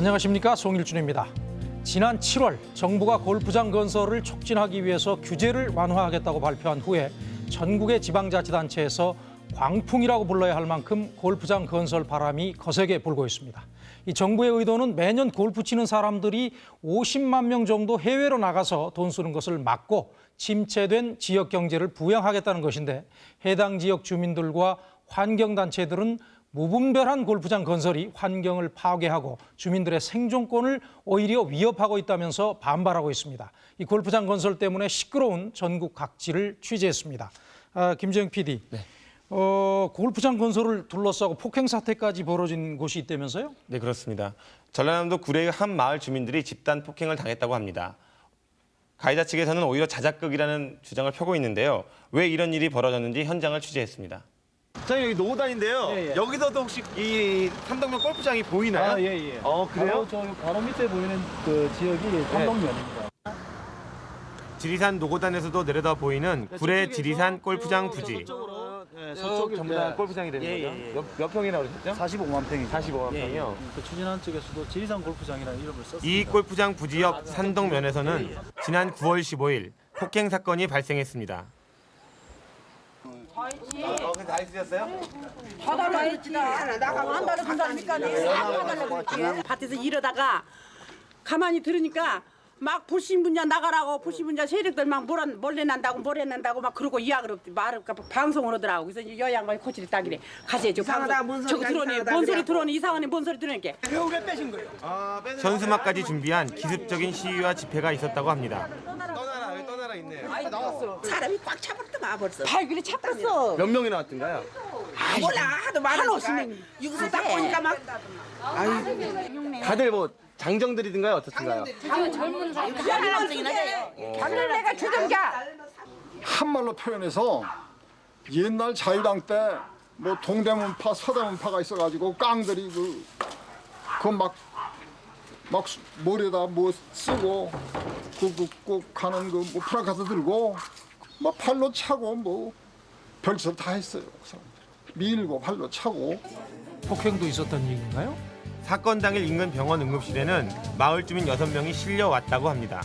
안녕하십니까 송일준입니다. 지난 7월 정부가 골프장 건설을 촉진하기 위해서 규제를 완화하겠다고 발표한 후에 전국의 지방자치단체에서 광풍이라고 불러야 할 만큼 골프장 건설 바람이 거세게 불고 있습니다. 이 정부의 의도는 매년 골프 치는 사람들이 50만 명 정도 해외로 나가서 돈 쓰는 것을 막고 침체된 지역 경제를 부양하겠다는 것인데 해당 지역 주민들과 환경단체들은 무분별한 골프장 건설이 환경을 파괴하고 주민들의 생존권을 오히려 위협하고 있다면서 반발하고 있습니다. 이 골프장 건설 때문에 시끄러운 전국 각지를 취재했습니다. 아, 김재영 PD. 어, 골프장 건설을 둘러싸고 폭행 사태까지 벌어진 곳이 있다면서요? 네, 그렇습니다. 전라남도 구례의 한 마을 주민들이 집단 폭행을 당했다고 합니다. 가해자 측에서는 오히려 자작극이라는 주장을 펴고 있는데요. 왜 이런 일이 벌어졌는지 현장을 취재했습니다. 저희 여기 노고단인데요. 예, 예. 여기서도 혹시 이 삼덕면 골프장이 보이나요? 아, 예, 예. 어, 그래요? 바로 저 바로 밑에 보이는 그 지역이 삼동면입니다. 지리산 노고단에서도 내려다 보이는 구례 지리산 골프장 부지. 네, 서쪽 전부 다 골프장이 되는 예, 거죠? 예, 예. 몇, 몇 평이라고 그러셨죠? 45만 평이죠. 45만 예, 평이요? 예. 그 추진한 쪽에서도 지리산 골프장이라는 이름을 썼습니다. 이 골프장 부지 옆 산동면에서는 지난 9월 15일 폭행 사건이 발생했습니다. 다 있으셨어요? 봐달라 했지 나가고 안 달라준다니까? 내가 했지. 밭에서 이러다가 가만히 들으니까 막 불신분자 나가라고 불신분자 세력들 막 몰아, 몰래 난다고 몰래 난다고 막 그러고 이야기를 말을 방송을 하더라고. 그래서 이제 여양 말 코치를 따기래. 가세요. 저 이상하다, 방송 저거 이상하다 뭔 소리. 들어오니 이상하네. 뭔 소리 들어오니까 아, 빼는 현수막까지 준비한 기습적인 시위와 집회가 있었다고 합니다. 떠나라, 여기 떠나라 있네. 사람이 꽉 차버렸더만 벌써. 발길이 잡혔어. 몇 명이 나 왔던가요? 아, 몰라. 하도 많으니까 한오십명. 여기서 딱 보니까 막. 다들 뭐 장정들이든가요? 어떻든가요? 내가 주정자. 한말로 표현해서 옛날 자유당 때 뭐 동대문파, 서대문파가 있어가지고 깡들이 그 그막 막 머리에다 뭐 쓰고 꾹꾹꾹 가는 그뭐 프라카스 들고 뭐 팔로 차고 뭐 별짓을 다 했어요. 그 사람들. 밀고 팔로 차고 폭행도 있었던 얘기인가요? 사건 당일 인근 병원 응급실에는 마을 주민 6명이 실려왔다고 합니다.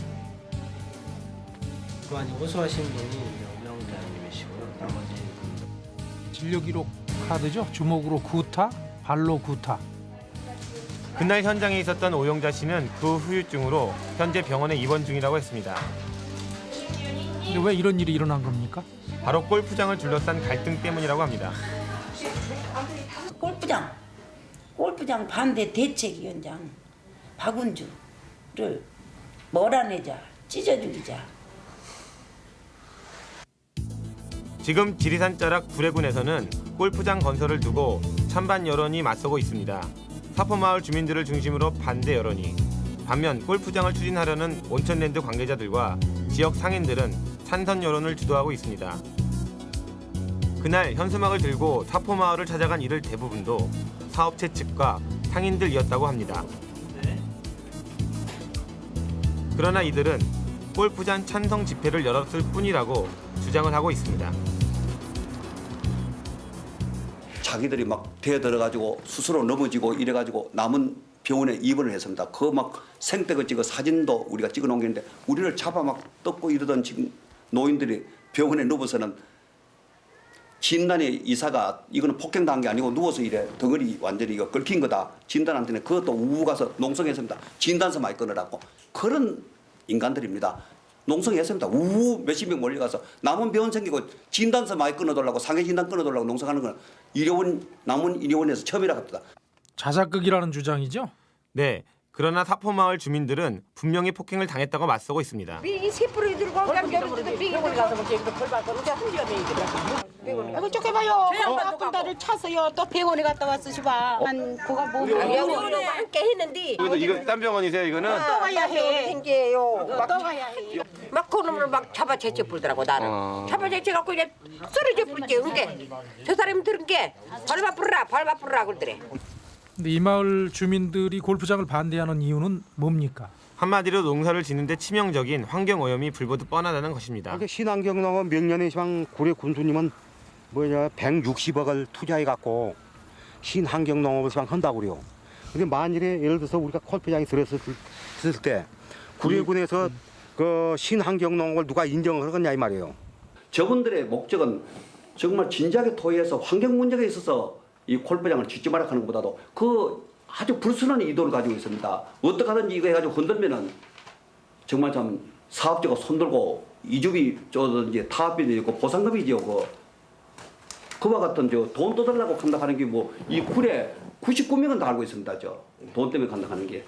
그 안에 호소하신 분이 명장님이시고요. 나머지 진료 기록 카드죠. 주먹으로 구타, 발로 구타. 그날 현장에 있었던 오영자 씨는 그 후유증으로 현재 병원에 입원 중이라고 했습니다. 근데 왜 이런 일이 일어난 겁니까? 바로 골프장을 둘러싼 갈등 때문이라고 합니다. 골프장 골프장 반대 대책위원장 박운주를 몰아내자 찢어 죽이자 지금 지리산 자락 구례군에서는 골프장 건설을 두고 찬반 여론이 맞서고 있습니다. 사포마을 주민들을 중심으로 반대 여론이 반면 골프장을 추진하려는 온천랜드 관계자들과 지역 상인들은 찬성 여론을 주도하고 있습니다. 그날 현수막을 들고 사포마을을 찾아간 이들 대부분도 사업체 측과 상인들이었다고 합니다. 그러나 이들은 골프장 찬성 집회를 열었을 뿐이라고 주장을 하고 있습니다. 자기들이 막 대들어가지고 스스로 넘어지고 이래가지고 남은 병원에 입원을 했습니다. 그 막 생떼거 찍어 사진도 우리가 찍어 놓은 게 있는데 우리를 잡아 막 뜯고 이러던 지금 노인들이 병원에 누워서는 진단의 의사가 이거는 폭행당한 게 아니고 누워서 이래 덩어리 완전히 이거 긁힌 거다 진단한테는 그것도 우우 가서 농성했습니다. 진단서 많이 끊으라고 그런 인간들입니다. 농성했습니다. 우우 몇십 명 몰려가서 남은 병원 생기고 진단서 많이 끊어달라고 상해 진단 끊어달라고 농성하는 거는 의료원 남은 의료원에서 처음이라 합니다. 자작극이라는 주장이죠. 네. 그러나 사포마을 주민들은 분명히 폭행을 당했다고 맞서고 있습니다. 이 세포를 들고 가서 그렇게 벌 받고 이제 한지가 되니까 아이고 쪼개봐요 아픈 다를 차서요. 또 병원에 갔다 왔어 시바. 한 그가 뭐 병원에 함께 했는데 이거 이거 딴 병원이세요? 이거는? 또 가야 해. 생겨요. 또 가야 해. 막 그놈을 막 잡아 제쳐 불더라고 나를 어. 잡아 제쳐 갖고 이제 쓰러져 불게 그게. 저 사람이 들은 게. 밟아 부르라 밟아 부르라 그러더래. 근데 이 마을 주민들이 골프장을 반대하는 이유는 뭡니까? 한마디로 농사를 짓는데 치명적인 환경 오염이 불보듯 뻔하다는 것입니다. 그 신환경농업 명년의 시방 구례 군수님은 뭐냐 160억을 투자해 갖고 신환경 농업을 시방 한다고 그래요. 근데 만일에 예를 들어서 우리가 골프장이 들었을 때 구례군에서 그 신환경농을 누가 인정을 하겠냐 이 말이에요. 저분들의 목적은 정말 진지하게 토의해서 환경 문제가 있어서 이 골프장을 짓지 마라 하는 것보다도 그 아주 불순한 의도를 가지고 있습니다. 어떻게 하든지 이거 해가지고 흔들면은 정말 참 사업자가 손들고 이주비 쪼든지 타업비도 있고 보상금이 지고 그와 같은 저돈 떠달라고 간다 하는 게 뭐이 굴에 99명은 다 알고 있습니다. 저돈 때문에 간다 하는 게.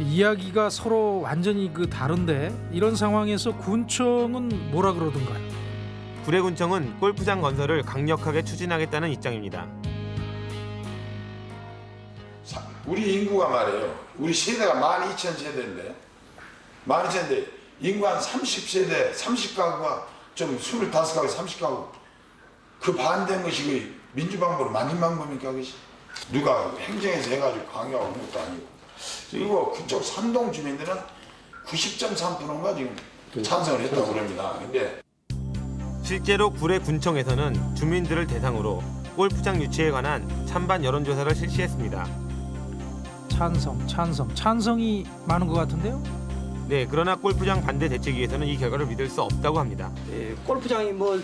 이야기가 서로 완전히 그 다른데 이런 상황에서 군청은 뭐라 그러던가요? 구례군청은 골프장 건설을 강력하게 추진하겠다는 입장입니다. 사- 우리 인구가 말이에요. 우리 세대가 12,000세대인데 12,000세대 인구 한 30세대 30가구가 좀 25가구 30가구 그 반대인 것이 그 민주방법으로 만인방법입니까 그것이 누가 행정에서 해가지고 강요하는 것도 아니고 그리고 그쪽 산동 주민들은 90.3%가 지금 찬성을 했다고 그럽니다. 근데 실제로 구례 군청에서는 주민들을 대상으로 골프장 유치에 관한 찬반 여론조사를 실시했습니다. 찬성, 찬성, 찬성이 많은 것 같은데요? 네, 그러나 골프장 반대 대책위에서는 이 결과를 믿을 수 없다고 합니다. 예, 골프장이 뭐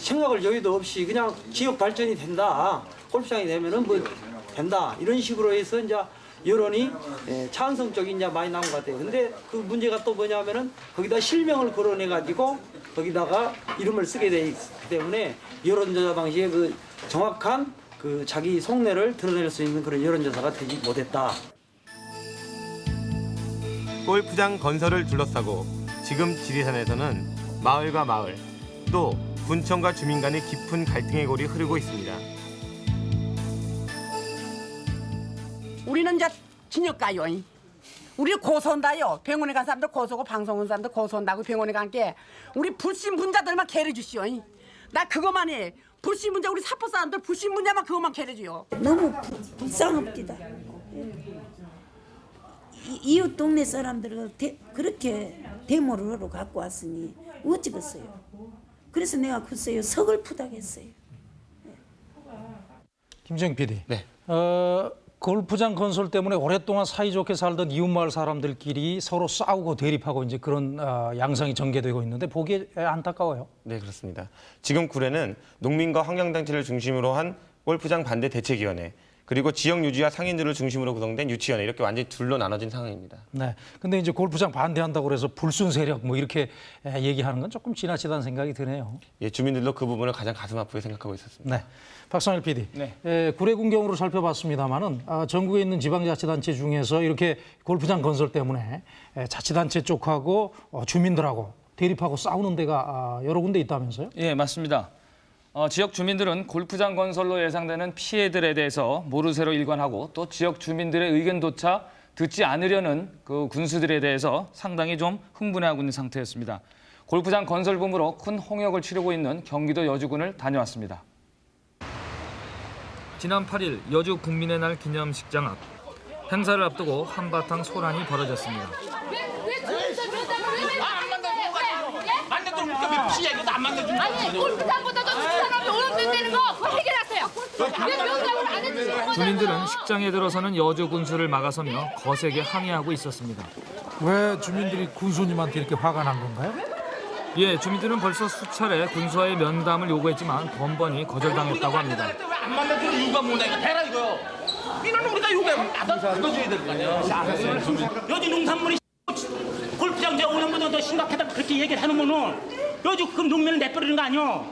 생각을 여유도 없이 그냥 지역 발전이 된다. 골프장이 되면은 뭐 된다. 이런 식으로 해서 이제 여론이 예, 찬성적인 이제 많이 나온 것 같아요. 근데 그 문제가 또 뭐냐면은 거기다 실명을 거론해 가지고 거기다가 이름을 쓰게 돼 있기 때문에 여론조사 방식의 그 정확한 그 자기 속내를 드러낼 수 있는 그런 여론조사가 되지 못했다. 골프장 건설을 둘러싸고 지금 지리산에서는 마을과 마을 또 군청과 주민 간의 깊은 갈등의 골이 흐르고 있습니다. 우리는 이제 진역 가요. 우리 고소한다요. 병원에 간 사람들 고소고 방송 온 사람들 고소한다고 병원에 간게 우리 불신 분자들만 개를 주시오. 나 그거만 해. 불신 분자 우리 사포 사람들 불신 분자만 그것만 개를 줘요. 너무 부- 불쌍합니다. 이- 이웃 동네 사람들을 대- 그렇게 데모를 하러 갖고 왔으니 어찌겠어요. 그래서 내가 글쎄요 서글프다겠어요. 김정 PD. 네. 어, 골프장 건설 때문에 오랫동안 사이좋게 살던 이웃마을 사람들끼리 서로 싸우고 대립하고 이제 그런 어, 양상이 전개되고 있는데 보기에 안타까워요. 네, 그렇습니다. 지금 구례는 농민과 환경단체를 중심으로 한 골프장 반대 대책위원회 그리고 지역 유지와 상인들을 중심으로 구성된 유치위원회 이렇게 완전히 둘로 나눠진 상황입니다. 네. 근데 이제 골프장 반대한다고 그래서 불순 세력 뭐 이렇게 에, 얘기하는 건 조금 지나치다는 생각이 드네요. 예, 주민들도 그 부분을 가장 가슴 아프게 생각하고 있었습니다. 네. 박상일 PD. 네. 에, 구례 군경으로 살펴봤습니다만은 아, 전국에 있는 지방자치단체 중에서 이렇게 골프장 건설 때문에 에, 자치단체 쪽하고 어, 주민들하고 대립하고 싸우는 데가 아, 여러 군데 있다면서요? 예, 맞습니다. 어, 지역 주민들은 골프장 건설로 예상되는 피해들에 대해서 모르쇠로 일관하고 또 지역 주민들의 의견조차 듣지 않으려는 그 군수들에 대해서 상당히 좀 흥분해하고 있는 상태였습니다. 골프장 건설 붐으로 큰 홍역을 치르고 있는 경기도 여주군을 다녀왔습니다. 지난 8일 여주 국민의 날 기념식장 앞 행사를 앞두고 한바탕 소란이 벌어졌습니다. 아니 골프장보다 더 사람이 오염된다는 거 그거 해결하세요. 왜 명장을 안 해주시는 거잖아요. 주민들은 식장에 들어서는 여주 군수를 막아서며 거세게 항의하고 있었습니다. 왜 주민들이 군수님한테 이렇게 화가 난 건가요? 예, 주민들은 벌써 수차례 군수와의 면담을 요구했지만 번번이 거절당했다고 합니다. 안 만나주는 이유가 뭐냐 이거 대라 이거요. 이거는 우리가 요구하면 나도 들어줘야 될 거 아니야. 여지 농산물이 골프장 이제 5년보다 더 심각하다 그렇게 얘기를 해놓으면은 여지 그 농민을 내버리는 거 아니야.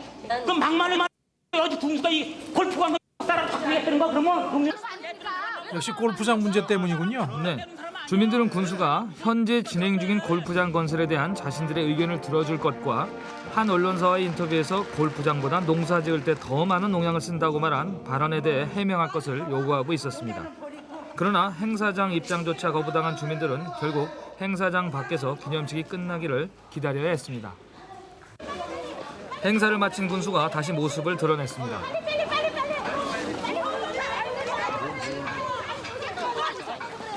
그럼 막말을 말 여지 군수가 이 골프장 따라 바꾸겠다는 거 그러면 국민 역시 골프장 문제 때문이군요. 네. 주민들은 군수가 현재 진행 중인 골프장 건설에 대한 자신들의 의견을 들어줄 것과 한 언론사와의 인터뷰에서 골프장보다 농사 지을 때 더 많은 농약을 쓴다고 말한 발언에 대해 해명할 것을 요구하고 있었습니다. 그러나 행사장 입장조차 거부당한 주민들은 결국 행사장 밖에서 기념식이 끝나기를 기다려야 했습니다. 행사를 마친 군수가 다시 모습을 드러냈습니다.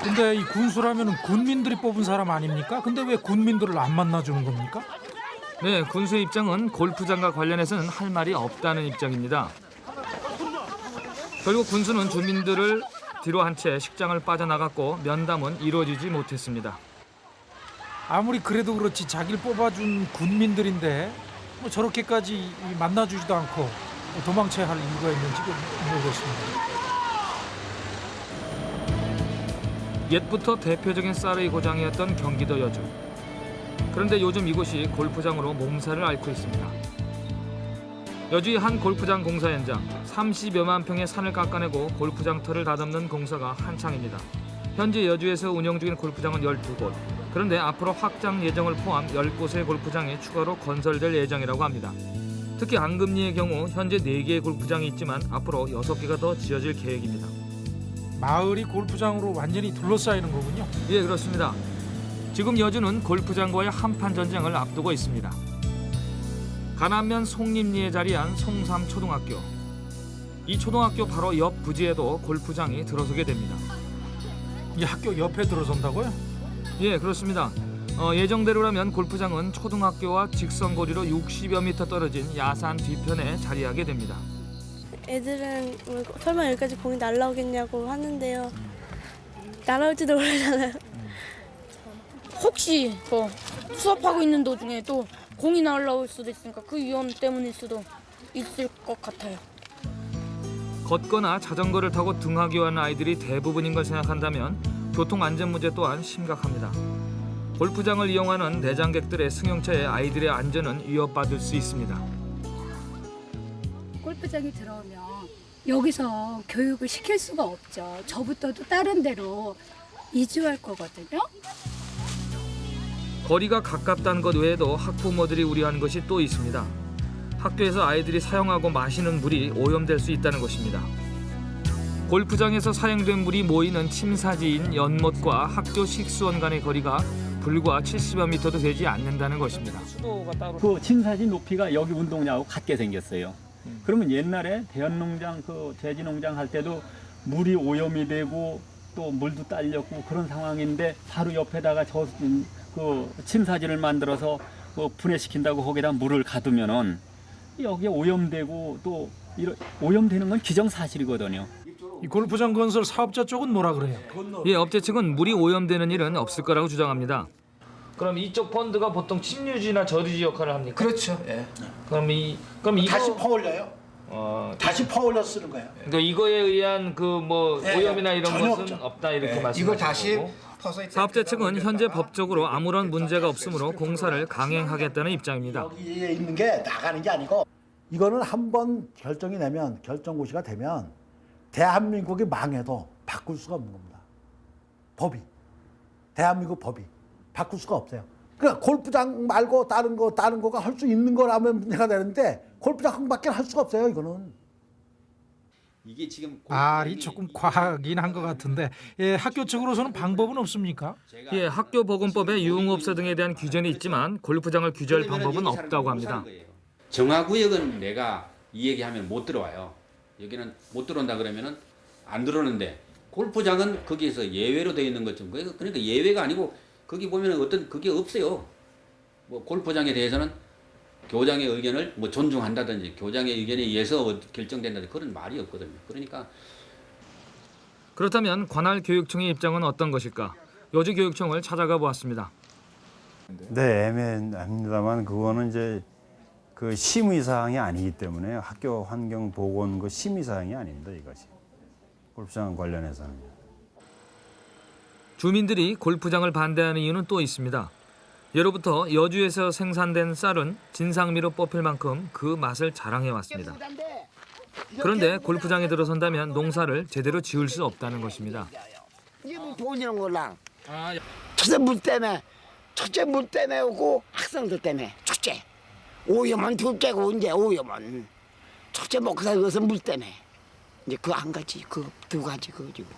근데 이 군수라면 군민들이 뽑은 사람 아닙니까? 근데 왜 군민들을 안 만나주는 겁니까? 네, 군수의 입장은 골프장과 관련해서는 할 말이 없다는 입장입니다. 결국 군수는 주민들을 뒤로 한 채 식장을 빠져나갔고 면담은 이루어지지 못했습니다. 아무리 그래도 그렇지 자기를 뽑아준 군민들인데 뭐 저렇게까지 이 만나주지도 않고 도망쳐야 할 이유가 있는지 모르겠습니다. 옛부터 대표적인 쌀의 고장이었던 경기도 여주. 그런데 요즘 이곳이 골프장으로 몸살을 앓고 있습니다. 여주의 한 골프장 공사 현장 30여만 평의 산을 깎아내고 골프장 터를 다듬는 공사가 한창입니다. 현재 여주에서 운영 중인 골프장은 12곳. 그런데 앞으로 확장 예정을 포함 10곳의 골프장이 추가로 건설될 예정이라고 합니다. 특히 안금리의 경우 현재 4개의 골프장이 있지만 앞으로 6개가 더 지어질 계획입니다. 마을이 골프장으로 완전히 둘러싸이는 거군요. 예, 그렇습니다. 지금 여주는 골프장과의 한판 전쟁을 앞두고 있습니다. 가남면 송림리에 자리한 송삼초등학교. 이 초등학교 바로 옆 부지에도 골프장이 들어서게 됩니다. 이 학교 옆에 들어선다고요? 예, 그렇습니다. 어, 예정대로라면 골프장은 초등학교와 직선 거리로 60여 미터 떨어진 야산 뒤편에 자리하게 됩니다. 애들은 뭐 설마 여기까지 공이 날라오겠냐고 하는데요. 날아올지도 모르잖아요. 혹시 뭐 수업하고 있는 도중에 또 공이 날라올 수도 있으니까 그 위험 때문일 수도 있을 것 같아요. 걷거나 자전거를 타고 등하교 하는 아이들이 대부분인 걸 생각한다면 교통 안전 문제 또한 심각합니다. 골프장을 이용하는 내장객들의 승용차에 아이들의 안전은 위협받을 수 있습니다. 골프장이 들어오면 여기서 교육을 시킬 수가 없죠. 저부터도 다른 데로 이주할 거거든요. 거리가 가깝다는 것 외에도 학부모들이 우려하는 것이 또 있습니다. 학교에서 아이들이 사용하고 마시는 물이 오염될 수 있다는 것입니다. 골프장에서 사용된 물이 모이는 침사지인 연못과 학교 식수원 간의 거리가 불과 70여 미터도 되지 않는다는 것입니다. 그 침사지 높이가 여기 운동장하고 같게 생겼어요. 그러면 옛날에 대연농장 그 돼지농장 할 때도 물이 오염이 되고 또 물도 딸렸고 그런 상황인데 바로 옆에다가 저 그 침사지를 만들어서 그 분해시킨다고 거기다 물을 가두면은 여기에 오염되고 또 이런 오염되는 건 기정사실이거든요. 이 골프장 건설 사업자 쪽은 뭐라 그래요? 예, 업체 측은 물이 오염되는 일은 없을 거라고 주장합니다. 그럼 이쪽 펀드가 보통 침유지나 저류지 역할을 합니까? 그렇죠. 예. 그럼 이 그럼 이거 다시 퍼올려요. 어, 다시 퍼올려 쓰는 거예요. 그러니까 이거에 의한 그뭐 예, 오염이나 이런 것은 없죠. 없다 이렇게 예, 다시. 퍼서 사업자 측은 현재 법적으로 아무런 문제가 없으므로 공사를 강행하겠다는 입장입니다. 여기에 있는 게 나가는 게 아니고 이거는 한번 결정이 되면 결정 고시가 되면 대한민국이 망해도 바꿀 수가 없는 겁니다. 법이 대한민국 법이 바꿀 수가 없어요. 그러니까 골프장 말고 다른 거 다른 거가 할 수 있는 거라면 문제가 되는데 골프장 밖에 할 수가 없어요. 이거는. 이게 지금 말이 조금 과하긴 한 것 같은데 예, 학교 측으로서는 방법은 없습니까? 예, 학교 보건법에 유흥업소 등에 대한 규정이 있지만 골프장을 규제할 방법은 없다고 합니다. 정화구역은 내가 이 얘기하면 못 들어와요. 여기는 못 들어온다 그러면은 안 들어오는데 골프장은 거기에서 예외로 되어 있는 것좀 그러니까 예외가 아니고 거기 보면 어떤 그게 없어요. 뭐 골프장에 대해서는 교장의 의견을 뭐 존중한다든지 교장의 의견에 의해서 결정된다든지 그런 말이 없거든요. 그러니까 그렇다면 관할 교육청의 입장은 어떤 것일까? 여주교육청을 찾아가 보았습니다. 네, 애매합니다만 그거는 이제 그 심의 사항이 아니기 때문에 학교 환경 보건 그 심의 사항이 아닙니다 이것이 골프장 관련해서는. 주민들이 골프장을 반대하는 이유는 또 있습니다. 예로부터 여주에서 생산된 쌀은 진상미로 뽑힐 만큼 그 맛을 자랑해 왔습니다. 그런데 골프장에 들어선다면 농사를 제대로 지을 수 없다는 것입니다. 이게 뭐 돈이란 걸랑. 첫째 물 때문에 첫째 물 때문에 오고 학생들 때문에 첫째 오염은 둘째고 이제 오염은 첫째 먹고 살기 위해서 물 때문에 이제 그 한 가지 그 두 가지 그지고.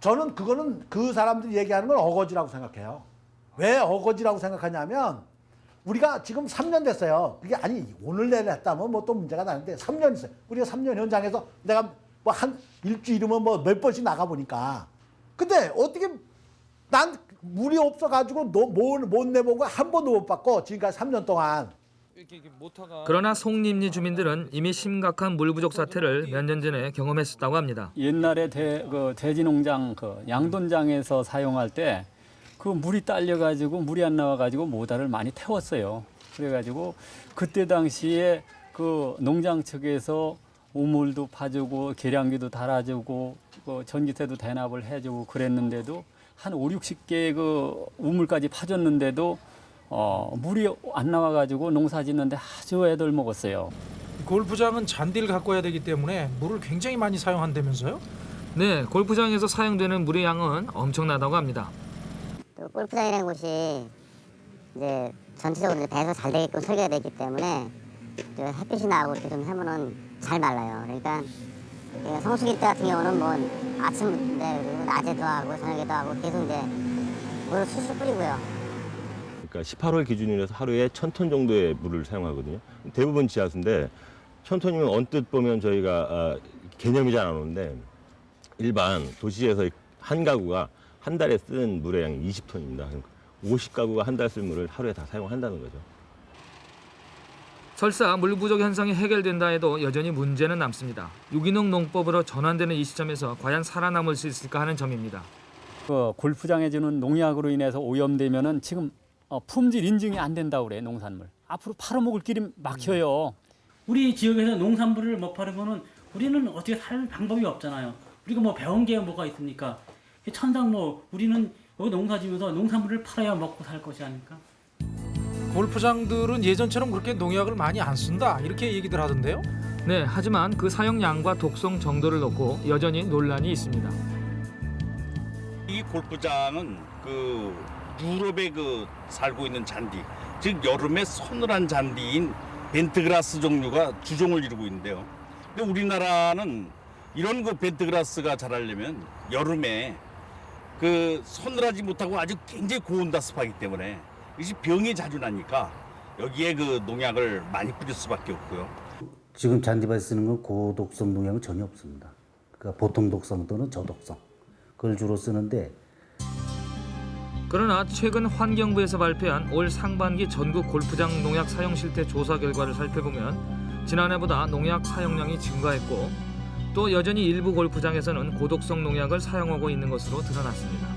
저는 그거는 그 사람들이 얘기하는 건 어거지라고 생각해요. 왜 어거지라고 생각하냐면 우리가 지금 3년 됐어요. 그게 아니 오늘 내일 했다면 뭐 또 문제가 나는데 3년 있어요. 우리가 3년 현장에서 내가 뭐 한 일주일이면 뭐 몇 번씩 나가 보니까 근데 어떻게 난 물이 없어가지고 못, 못 내보고 한 번도 못 받고 지금까지 3년 동안 그러나 송림리 주민들은 이미 심각한 물 부족 사태를 몇 년 전에 경험했었다고 합니다. 옛날에 대, 그 돼지농장 그 양돈장에서 사용할 때 그 물이 딸려 가지고 물이 안 나와 가지고 모다를 많이 태웠어요. 그래 가지고 그때 당시에 그 농장 측에서 우물도 파주고 계량기도 달아주고 그 전기세도 대납을 해주고 그랬는데도 한 5, 60개 그 우물까지 파줬는데도 어, 물이 안 나와 가지고 농사 짓는데 아주 애들 먹었어요. 골프장은 잔디를 가꿔야 되기 때문에 물을 굉장히 많이 사용한다면서요? 네, 골프장에서 사용되는 물의 양은 엄청나다고 합니다. 또 골프장이라는 곳이 이제 전체적으로 배서 잘 되게끔 설계가 되기 때문에 저 햇빛이 나고 이렇게 좀 하면은 잘 말라요. 그러니까 그 성수기 때 같은 경우는 뭐 아침인데 그리고 낮에도 하고 저녁에도 하고 계속 이제 물을 술술 뿌리고요. 그러니까 18월 기준으로 해서 하루에 1000톤 정도의 물을 사용하거든요. 대부분 지하수인데 1000톤이면 언뜻 보면 저희가 아, 개념이 잘 안 오는데 일반 도시에서 한 가구가 한 달에 쓰는 물의 양이 20톤입니다. 50가구가 한 달 쓸 물을 하루에 다 사용한다는 거죠. 설사 물 부족 현상이 해결된다 해도 여전히 문제는 남습니다. 유기농 농법으로 전환되는 이 시점에서 과연 살아남을 수 있을까 하는 점입니다. 그 골프장에 주는 농약으로 인해서 오염되면은 지금 어, 품질 인증이 안 된다고 그래 농산물. 앞으로 팔아먹을 길이 막혀요. 우리 지역에서 농산물을 못 팔으면은 우리는 어떻게 살 방법이 없잖아요. 우리가 뭐 배운 게 뭐가 있습니까? 천상 뭐 우리는 여기 농사 지면서 농산물을 팔아야 먹고 살 것이 아닐까? 골프장들은 예전처럼 그렇게 농약을 많이 안 쓴다 이렇게 얘기들 하던데요. 네, 하지만 그 사용량과 독성 정도를 놓고 여전히 논란이 있습니다. 이 골프장은 그 유럽에 그 살고 있는 잔디, 즉 여름에 서늘한 잔디인 벤트그라스 종류가 주종을 이루고 있는데요. 근데 우리나라는 이런 그 벤트그라스가 자라려면 여름에 그 서늘하지 못하고 아주 굉장히 고온다습하기 때문에 이것이 병이 자주 나니까 여기에 그 농약을 많이 뿌릴 수밖에 없고요. 지금 잔디밭에 쓰는 건 고독성 농약은 전혀 없습니다. 그러니까 보통 독성 또는 저독성 그걸 주로 쓰는데 그러나 최근 환경부에서 발표한 올 상반기 전국 골프장 농약 사용 실태 조사 결과를 살펴보면 지난해보다 농약 사용량이 증가했고 또 여전히 일부 골프장에서는 고독성 농약을 사용하고 있는 것으로 드러났습니다.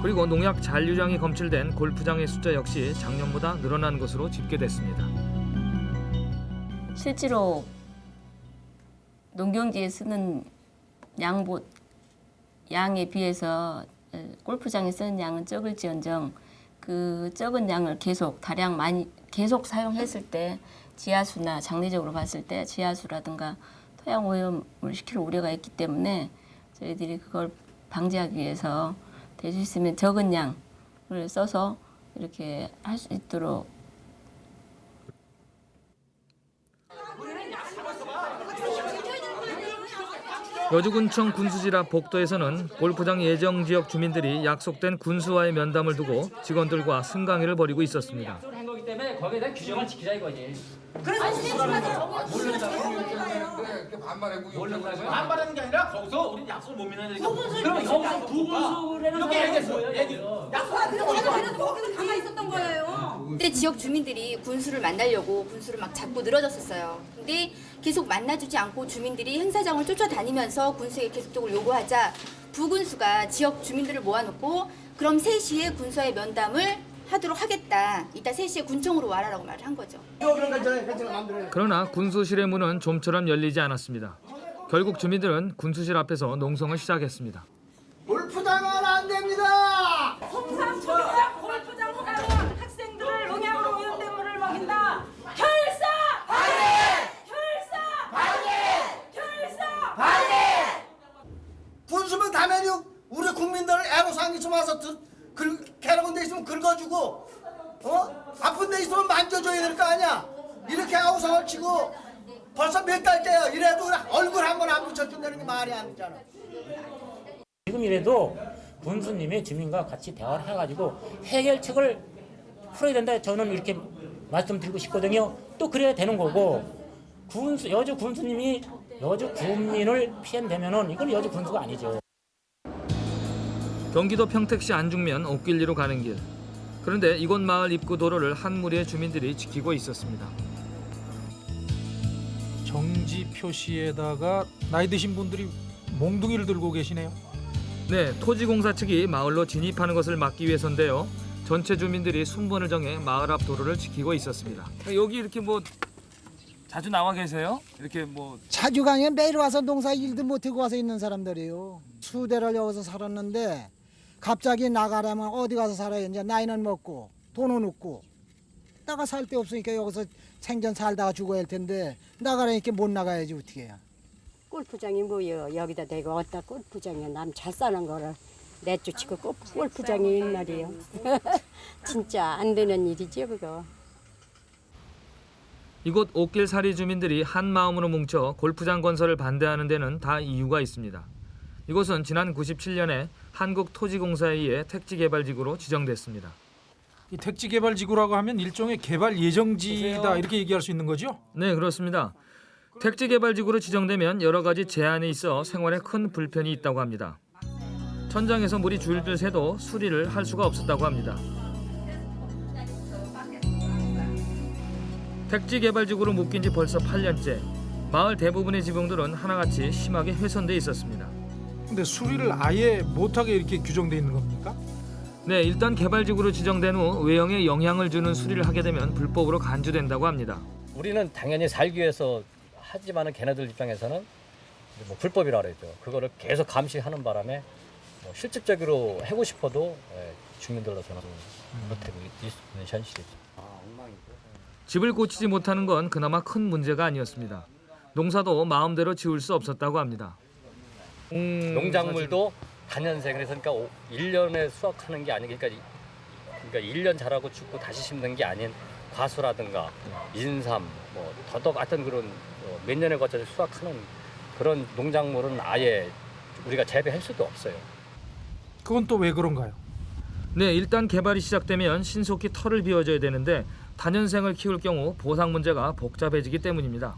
그리고 농약 잔류량이 검출된 골프장의 숫자 역시 작년보다 늘어난 것으로 집계됐습니다. 실제로 농경지에 쓰는 양보 양에 비해서 에, 골프장에 쓰는 양은 적을지언정. 그 적은 양을 계속 다량 많이 계속 사용했을 때 지하수나 장례적으로 봤을 때 지하수라든가 토양 오염을 시킬 우려가 있기 때문에 저희들이 그걸 방지하기 위해서 될 수 있으면 적은 양을 써서 이렇게 할 수 있도록 여주군청 군수지라 복도에서는 골프장 예정 지역 주민들이 약속된 군수와의 면담을 두고 직원들과 승강회를 벌이고 있었습니다. 한 거기 때문에 거기에 대한 규정을 지키자 이거지. 그래서 반발하는 게 아니라 거기서 우리 약속을 못 믿는 두 군수 그럼 얘기했어요. 거기서 두 군수라는 이렇게 얘기했어요. 얘기. 약속한 그래도 그래도 거기서 가만히 있었던 거예요. 근데 지역 주민들이 군수를 만나려고 군수를 막 잡고 늘어졌었어요. 근데 계속 만나주지 않고 주민들이 행사장을 쫓아다니면서 군수에게 계속적으로 요구하자 부군수가 지역 주민들을 모아놓고 그럼 3시에 군수와의 면담을 하도록 하겠다. 이따 3시에 군청으로 와라라고 말을 한 거죠. 그러나 군수실의 문은 좀처럼 열리지 않았습니다. 결국 주민들은 군수실 앞에서 농성을 시작했습니다. 골프장은 안 됩니다. 당연히 우리 국민들 애로사항이 좀 와서 괴로운 데 있으면 긁어주고 어? 아픈 데 있으면 만져줘야 될 거 아니야 이렇게 아우성을 치고 벌써 몇 달째요 이래도 얼굴 한 번 안 붙여준다는 게 말이 안 되잖아 지금이라도 군수님이 주민과 같이 대화를 해가지고 해결책을 풀어야 된다. 저는 이렇게 말씀드리고 싶거든요. 또 그래야 되는 거고 군수 여주 군수님이 여주 국민을 피한다면은 이건 여주 군수가 아니죠. 경기도 평택시 안중면 옥길리로 가는 길. 그런데 이곳 마을 입구 도로를 한 무리의 주민들이 지키고 있었습니다. 정지 표시에다가 나이 드신 분들이 몽둥이를 들고 계시네요. 네, 토지공사 측이 마을로 진입하는 것을 막기 위해서인데요. 전체 주민들이 순번을 정해 마을 앞 도로를 지키고 있었습니다. 여기 이렇게 뭐 자주 나와 계세요? 이렇게 뭐 자주 가냐 매일 와서 농사 일도 못하고 와서 있는 사람들이에요. 수대를 여기서 살았는데 갑자기 나가려면 어디 가서 살아요. 이제 나이는 먹고 돈은 없고 나가 살 데 없으니까 여기서 생전 살다가 죽어야 할 텐데 나가라니까 못 나가야지 어떻게 해요. 골프장이 뭐여 여기다 대고 어디다 골프장에 남잘 사는 거를 내쫓고 골- 골프장이 있나리요 진짜 안 되는 일이죠 그거 이곳 옥길 사리 주민들이 한 마음으로 뭉쳐 골프장 건설을 반대하는 데는 다 이유가 있습니다. 이곳은 지난 97년에 한국토지공사에 의해 택지개발지구로 지정됐습니다. 이 택지개발지구라고 하면 일종의 개발 예정지다 이렇게 얘기할 수 있는 거죠? 네, 그렇습니다. 택지개발지구로 지정되면 여러 가지 제한이 있어 생활에 큰 불편이 있다고 합니다. 천장에서 물이 줄줄 새도 수리를 할 수가 없었다고 합니다. 택지개발지구로 묶인 지 벌써 8년째. 마을 대부분의 지붕들은 하나같이 심하게 훼손돼 있었습니다. 근데 수리를 아예 못하게 이렇게 규정돼 있는 겁니까? 네, 일단 개발지구로 지정된 후 외형에 영향을 주는 수리를 하게 되면 불법으로 간주된다고 합니다. 우리는 당연히 살기 위해서 하지만은 걔네들 입장에서는 뭐 불법이라 그러죠. 그거를 계속 감시하는 바람에 뭐 실질적으로 하고 싶어도 예, 주민들로서는 못하고 있는 현실이죠. 집을 고치지 못하는 건 그나마 큰 문제가 아니었습니다. 농사도 마음대로 지을 수 없었다고 합니다. 농작물도 단연생 그래서 그러니까 1년에 수확하는 게 아니 그러니까 이- 그러니까 1년 자라고 죽고 다시 심는 게 아닌 과수라든가 인삼 뭐 더덕 같은 그런 어, 몇 년에 걸쳐서 수확하는 그런 농작물은 아예 우리가 재배할 수도 없어요. 그건 또 왜 그런가요? 네, 일단 개발이 시작되면 신속히 털을 비워줘야 되는데 단연생을 키울 경우 보상 문제가 복잡해지기 때문입니다.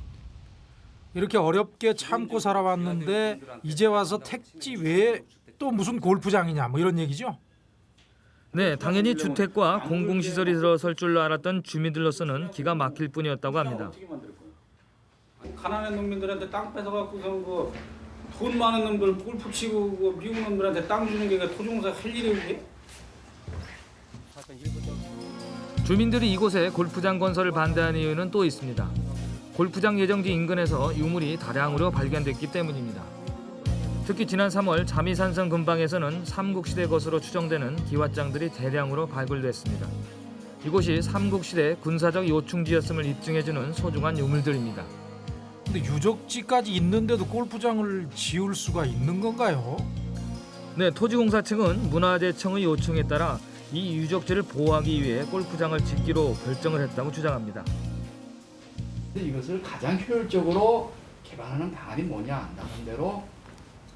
이렇게 어렵게 참고 살아왔는데 이제 와서 택지 외에 또 무슨 골프장이냐 뭐 이런 얘기죠? 네, 당연히 주택과 공공시설이 들어설 줄 알았던 주민들로서는 기가 막힐 뿐이었다고 합니다. 가난한 농민들한테 땅 뺏어갖고서 그돈 많은 놈들 골프 치고 그 미국 놈들한테 땅 주는 게 토종사 할 일이 그게? 주민들이 이곳에 골프장 건설을 반대하는 이유는 또 있습니다. 골프장 예정지 인근에서 유물이 다량으로 발견됐기 때문입니다. 특히 지난 3월 자미산성 근방에서는 삼국시대 것으로 추정되는 기왓장들이 대량으로 발굴됐습니다. 이곳이 삼국시대 군사적 요충지였음을 입증해주는 소중한 유물들입니다. 근데 유적지까지 있는데도 골프장을 지을 수가 있는 건가요? 네, 토지공사 측은 문화재청의 요청에 따라 이 유적지를 보호하기 위해 골프장을 짓기로 결정을 했다고 주장합니다. 이것을 가장 효율적으로 개발하는 방안이 뭐냐 나름대로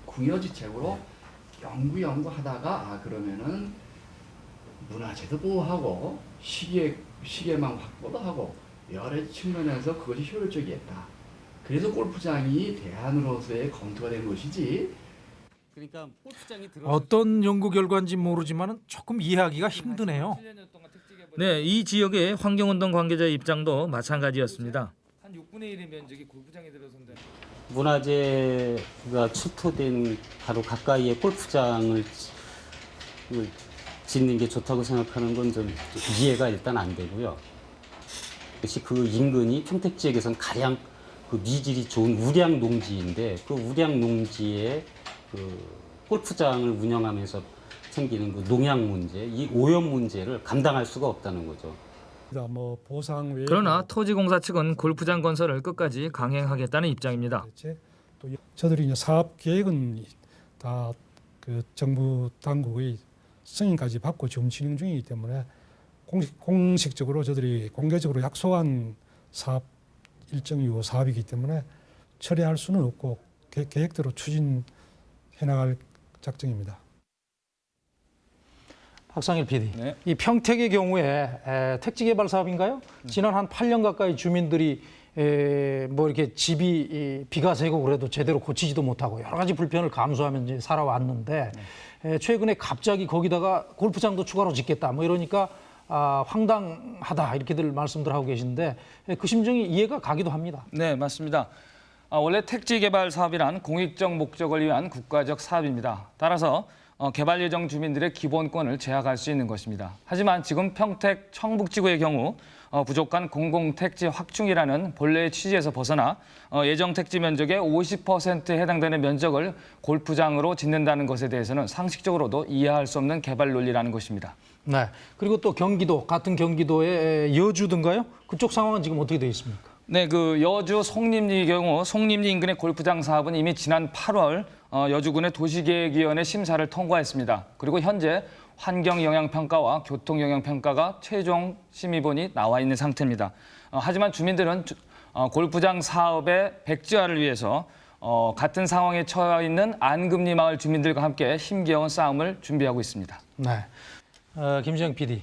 궁여지책으로 연구 연구하다가 아 그러면은 문화재도 보호하고 시계 시계망 확보도 하고 여러 측면에서 그것이 효율적이었다. 그래서 골프장이 대안으로서의 검토가 된 것이지. 그러니까 골프장이 어떤 연구 결과인지 모르지만 조금 이해하기가 힘드네요. 네, 이 지역의 환경운동 관계자의 입장도 마찬가지였습니다. 한 6분의 1의 면적이 골프장에 들어선다. 문화재가 출토된 바로 가까이에 골프장을 지- 짓는 게 좋다고 생각하는 건 좀 이해가 일단 안 되고요. 역시 그 인근이 평택 지역에선 가장 그 미질이 좋은 우량 농지인데 그 우량 농지에 그 골프장을 운영하면서 생기는 그 농약 문제, 이 오염 문제를 감당할 수가 없다는 거죠. 뭐 그러나 토지공사 측은 골프장 건설을 끝까지 강행하겠다는 입장입니다. 또 저들이 이제 사업 계획은 다 그 정부 당국의 승인까지 받고 지금 진행 중이기 때문에 공식, 공식적으로 저들이 공개적으로 약속한 사업 일정이고 사업이기 때문에 처리할 수는 없고 계, 계획대로 추진해 나갈 작정입니다. 박상일 PD, 이 평택의 경우에 에, 택지 개발 사업인가요? 지난 한 8년 가까이 주민들이 에, 뭐 이렇게 집이 이, 비가 새고 그래도 제대로 고치지도 못하고 여러 가지 불편을 감수하면서 살아왔는데 에, 최근에 갑자기 거기다가 골프장도 추가로 짓겠다 뭐 이러니까 아, 황당하다 이렇게들 말씀들 하고 계신데 그 심정이 이해가 가기도 합니다. 네, 맞습니다. 아, 원래 택지 개발 사업이란 공익적 목적을 위한 국가적 사업입니다. 따라서 어, 개발 예정 주민들의 기본권을 제약할 수 있는 것입니다. 하지만 지금 평택 청북지구의 경우 어, 부족한 공공택지 확충이라는 본래의 취지에서 벗어나 어, 예정 택지 면적의 50%에 해당되는 면적을 골프장으로 짓는다는 것에 대해서는 상식적으로도 이해할 수 없는 개발 논리라는 것입니다. 네. 그리고 또 경기도 같은 경기도의 여주든가요? 그쪽 상황은 지금 어떻게 되어 있습니까? 네, 그 여주 송림리 경우 송림리 인근의 골프장 사업은 이미 지난 8월 어, 여주군의 도시계획위원회 심사를 통과했습니다. 그리고 현재 환경영향평가와 교통영향평가가 최종 심의본이 나와 있는 상태입니다. 어, 하지만 주민들은 주- 어, 골프장 사업의 백지화를 위해서 어, 같은 상황에 처해 있는 안금리 마을 주민들과 함께 힘겨운 싸움을 준비하고 있습니다. 네. 어, 김지영 PD.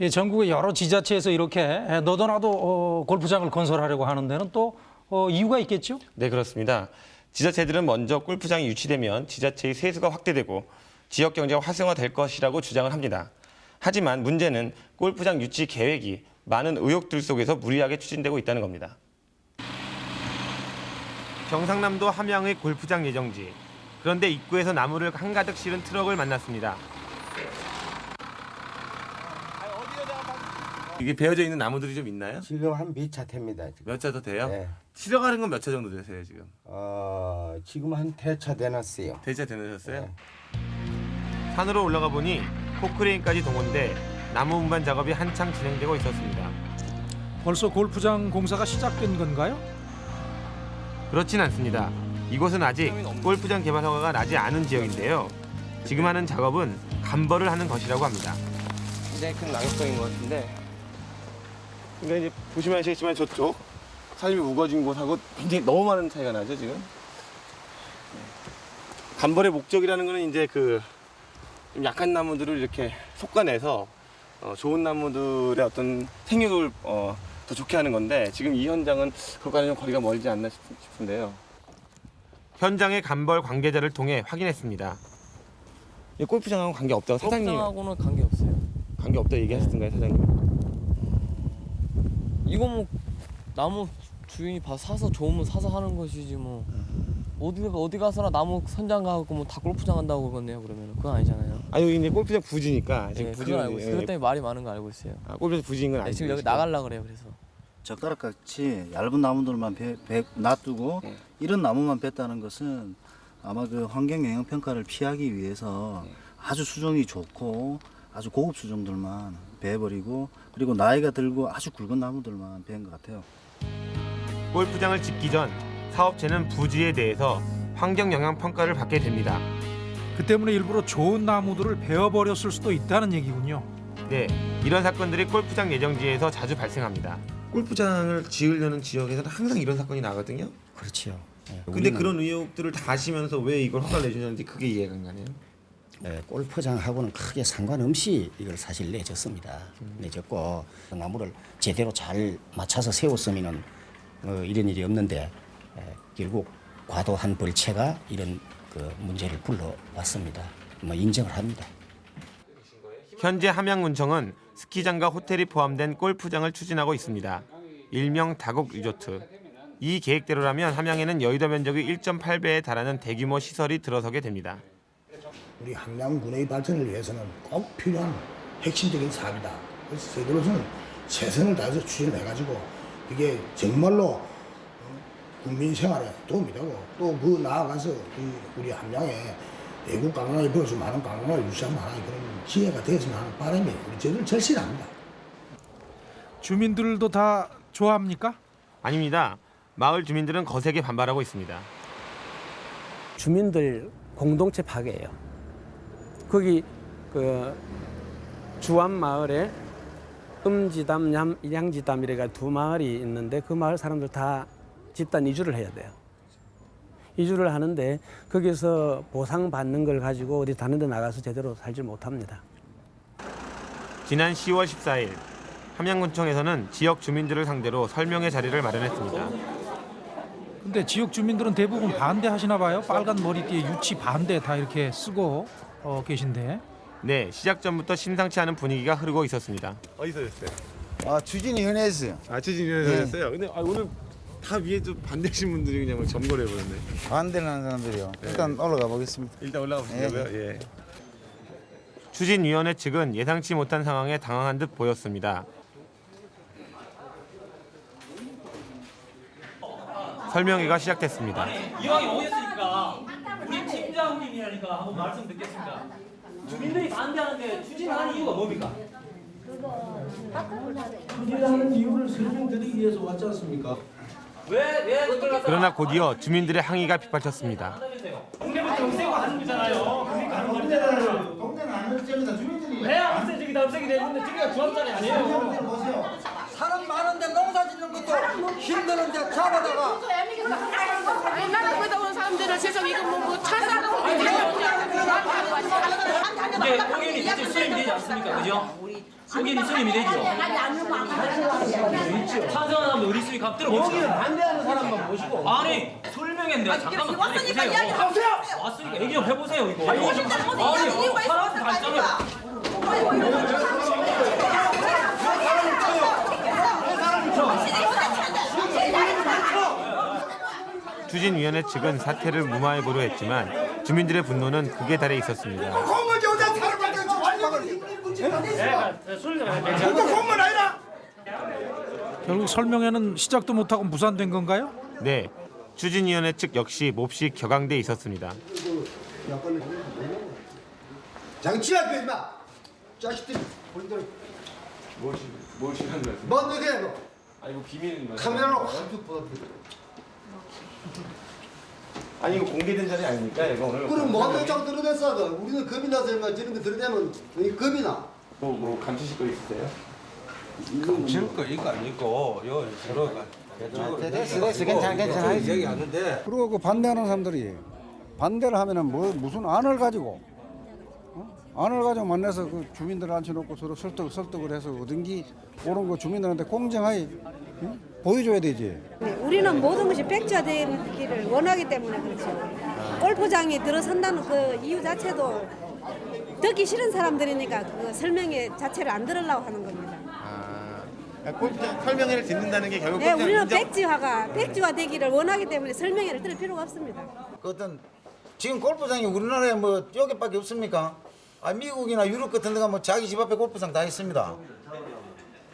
이 전국의 여러 지자체에서 이렇게 너도 나도 어, 골프장을 건설하려고 하는 데는 또 어, 이유가 있겠죠? 네, 그렇습니다. 지자체들은 먼저 골프장이 유치되면 지자체의 세수가 확대되고 지역 경제가 활성화될 것이라고 주장을 합니다. 하지만 문제는 골프장 유치 계획이 많은 의혹들 속에서 무리하게 추진되고 있다는 겁니다. 경상남도 함양의 골프장 예정지. 그런데 입구에서 나무를 한가득 실은 트럭을 만났습니다. 이게 베어져 있는 나무들이 좀 있나요? 지금 한몇차 됩니다. 몇 차 더 돼요? 네. 실어가는 건 몇 차 정도 되세요 지금? 어, 지금 한 대차 되놨어요. 대차 되셨어요? 산으로 올라가 보니 포크레인까지 동원돼 나무 운반 작업이 한창 진행되고 있었습니다. 벌써 골프장 공사가 시작된 건가요? 그렇진 않습니다. 이곳은 아직 골프장 개발 허가가 나지 않은 지역인데요. 지금 하는 작업은 간벌을 하는 것이라고 합니다. 굉장히 큰 낙엽성인 것 같은데. 그러니까 이제 보시면 아시겠지만 저쪽 삶이 우거진 곳하고 굉장히 너무 많은 차이가 나죠 지금. 간벌의 목적이라는 거는 이제 그좀 약한 나무들을 이렇게 솎아내서 어, 좋은 나무들의 어떤 생육을 어, 더 좋게 하는 건데 지금 이 현장은 그것과는 좀 거리가 멀지 않나 싶, 싶은데요. 현장의 간벌 관계자를 통해 확인했습니다. 이 골프장하고 관계 없다고 사장님 골프장하고는 관계 없어요. 관계 없다 얘기하셨던가요 사장님? 이거 뭐 나무 주인이 봐 사서 좋으면 사서 하는 것이지 뭐 어디 어디 가서나 나무 선장 가고 뭐 다 골프장 한다고 그러네요 그러면 그건 아니잖아요. 아 여기 이제 골프장 부지니까 지금 네, 부지 그건 알고 있어요. 그것 때문에 말이 많은 거 알고 있어요. 아, 골프장 부지인 건 네, 알고 지금 여기. 나갈라 그래요 그래서. 젓가락 같이 얇은 나무들만 배, 배 놔두고 이런 나무만 뺐다는 것은 아마 그 환경 영향 평가를 피하기 위해서 아주 수종이 좋고 아주 고급 수종들만 베버리고 그리고 나이가 들고 아주 굵은 나무들만 뺀 것 같아요. 골프장을 짓기 전 사업체는 부지에 대해서 환경 영향 평가를 받게 됩니다. 그 때문에 일부러 좋은 나무들을 베어버렸을 수도 있다는 얘기군요. 네, 이런 사건들이 골프장 예정지에서 자주 발생합니다. 골프장을 지으려는 지역에서는 항상 이런 사건이 나거든요. 그렇지요. 예, 근데 우리는, 그런 의혹들을 다 하시면서 왜 이걸 허가를 내주셨는지 그게 이해가 안 가네요. 예, 골프장하고는 크게 상관없이 이걸 사실 내줬습니다. 음. 내줬고 나무를 제대로 잘 맞춰서 세웠으면은 어, 이런 일이 없는데 예, 결국 과도한 벌채가 이런 그 문제를 불러왔습니다. 뭐 인정을 합니다. 현재 함양군청은 스키장과 호텔이 포함된 골프장을 추진하고 있습니다. 일명 다곡 리조트. 이 계획대로라면 함양에는 여의도 면적의 1.8배에 달하는 대규모 시설이 들어서게 됩니다. 우리 함양군의 발전을 위해서는 꼭 필요한 핵심적인 사업이다. 그래서 저희들로서는 최선을 다해서 추진해가지고 이게 정말로 어, 국민 생활에 도움이 되고 또 그 나아가서 이 우리 함양에 외국 관광이 벌어서 많은 관광을 유치할 만한 그런 기회가 되었으면 하는 바람이 우리 저희들 절실합니다. 주민들도 다 좋아합니까? 아닙니다. 마을 주민들은 거세게 반발하고 있습니다. 주민들 공동체 파괴예요. 거기 그 주암 마을에 음지담, 양- 양지담 이래가 두 마을이 있는데 그 마을 사람들 다 집단 이주를 해야 돼요. 이주를 하는데 거기서 보상 받는 걸 가지고 어디 다른 데 나가서 제대로 살지 못합니다. 지난 10월 14일 함양군청에서는 지역 주민들을 상대로 설명회 자리를 마련했습니다. 근데 지역 주민들은 대부분 반대하시나 봐요. 빨간 머리띠에 유치 반대 다 이렇게 쓰고 어, 계신데. 네, 시작 전부터 심상치 않은 분위기가 흐르고 있었습니다. 어디서 였어요? 아 추진이 현했어요. 아, 추진위원회였어요. 근데 아, 오늘 다 위에 좀 반대하신 분들이 그냥 막 점거를 해버렸네. 반대를 하는 사람들이요. 네. 일단 올라가 보겠습니다. 일단 올라가 보시려고요. 예. 추진위원회 측은 예상치 못한 상황에 당황한 듯 보였습니다. 설명회가 시작됐습니다. 이왕이 오셨으니까 팀장님이라니까 한번 말씀 듣겠습니다. 주민들이 반대하는데 추진하는 이유가 뭡니까? 추진하는 이유를 설명드리기 위해서 왔지 않습니까? 왜 왜 그걸 갖다 그러나 곧이어 주민들의 항의가 빗발쳤습니다. 동네부터 없애고 하는 거잖아요. 그러니까 하는 거잖아요. 동네는 안 없습니다. 주민들이 왜 없애 저기 다 없애게 되는데 저기가 중앙자리 아니에요? 사람 많은데 농사 짓는 것도 힘드는데 잡아다가 나는 거기다 온 사람들은 세상 이거 뭐뭐 차사하고 이제 의견이 이제 수렴이 되지 않습니까? 그죠? 의견이 수렴이 되죠? 찬성하는 사람도 우리 수익 값 들어보죠. 여기는 반대하는 사람만 모시고 아니 설명했는데 잠깐만 왔으니까. 이야기 좀 해보세요. 왔으니까 얘기 좀 해보세요 이거. 아니? 사람 다 있잖아요. 추진위원회 측은 사태를 무마해보려 했지만 주민들의 분노는 극에 달해 있었습니다. 결국 설명회는 시작도 못하고 무산된 건가요? 네, 추진위원회 측 역시 몹시 격앙돼 있었습니다. 장치야 그 임마 자식들 본들 무엇이 무엇이 하는 거예요? 뭔 얘기야 너아 이거 비밀인 거예요. 카메라로 확 보다 아니 이거 공개된 자리 아닙니까? 이거 오늘. 그럼 뭔 대장 드러냈어 너 우리는 겁이 나서 인마 저런 거 드러내면 이 겁이 나 뭐, 뭐 감추실 거 있으세요? 감출 거 이거 아니고 요 서로가 됐어, 됐어. 괜찮아, 괜찮아. 얘기 하는데 그리고 그 반대하는 사람들이 반대를 하면은 뭐 무슨 안을 가지고 어? 안을 가지고 만나서 그 주민들 앉혀놓고 서로 설득 설득을 해서 얻은기 옳은 거 주민들한테 공정하게 응? 보여줘야 되지. 네, 우리는 모든 것이 백지화되기를 원하기 때문에 그렇죠. 골프장에 들어선다는 그 이유 자체도 듣기 싫은 사람들이니까 그 설명회 자체를 안 들으려고 하는 겁니다. 아, 골프장 설명회를 듣는다는 게 결국 네, 골프장 우리는 인정- 백지화가 백지화 되기를 원하기 때문에 설명회를 들을 필요가 없습니다. 그 어떤 지금 골프장이 우리나라에 뭐 여기밖에 없습니까? 아 미국이나 유럽 같은 데가 뭐 자기 집 앞에 골프장 다 있습니다.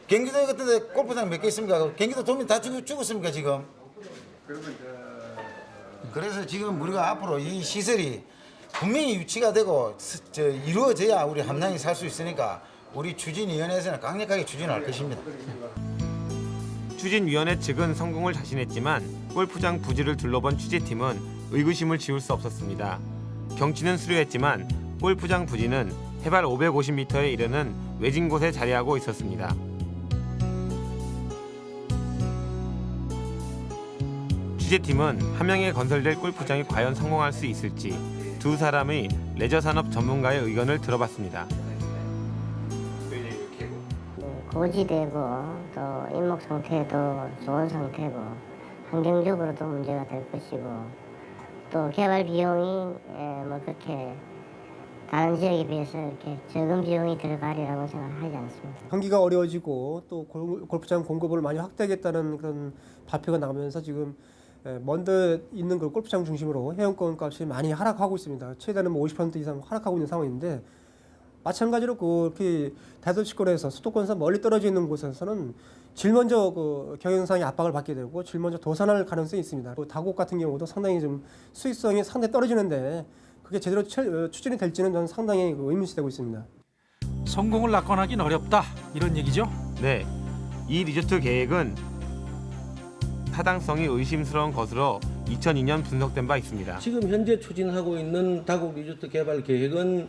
경기도 같은 데 골프장 몇 개 있습니까? 경기도 도민 다 죽, 죽었습니까 지금? 그래서 지금 우리가 앞으로 이 시설이 분명히 유치가 되고 스- 저 이루어져야 우리 함량이 살 수 있으니까 우리 추진위원회에서는 강력하게 추진할 것입니다. 추진위원회 측은 성공을 자신했지만 골프장 부지를 둘러본 취재팀은 의구심을 지울 수 없었습니다. 경치는 수려했지만 골프장 부지는 해발 550m에 이르는 외진 곳에 자리하고 있었습니다. 취재팀은 함양에 건설될 골프장이 과연 성공할 수 있을지 두 사람의 레저 산업 전문가의 의견을 들어봤습니다. 고지되고 또 인목 상태도 좋은 상태고 환경적으로도 문제가 될 것이고 또 개발 비용이 에, 뭐 그렇게 다른 지역에 비해서 이렇게 적은 비용이 들어가리라고 생각하지 않습니다. 경기가 어려워지고 또 골- 골프장 공급을 많이 확대하겠다는 그런 발표가 나오면서 지금 에, 먼데 있는 그 골프장 중심으로 회원권 값이 많이 하락하고 있습니다. 최대는 뭐 50% 이상 하락하고 있는 상황인데 마찬가지로 그렇게 대도시권에서 수도권에서 멀리 떨어져 있는 곳에서는 제일 먼저 그 경영상의 압박을 받게 되고 제일 먼저 도산할 가능성이 있습니다. 또 다곡 같은 경우도 상당히 좀 수익성이 상당히 떨어지는데 그게 제대로 추- 어, 추진이 될지는 저는 상당히 그 의문시되고 있습니다. 성공을 낙관하긴 어렵다 이런 얘기죠. 네, 이 리조트 계획은 타당성이 의심스러운 것으로 2002년 분석된 바 있습니다. 지금 현재 추진하고 있는 다국 리조트 개발 계획은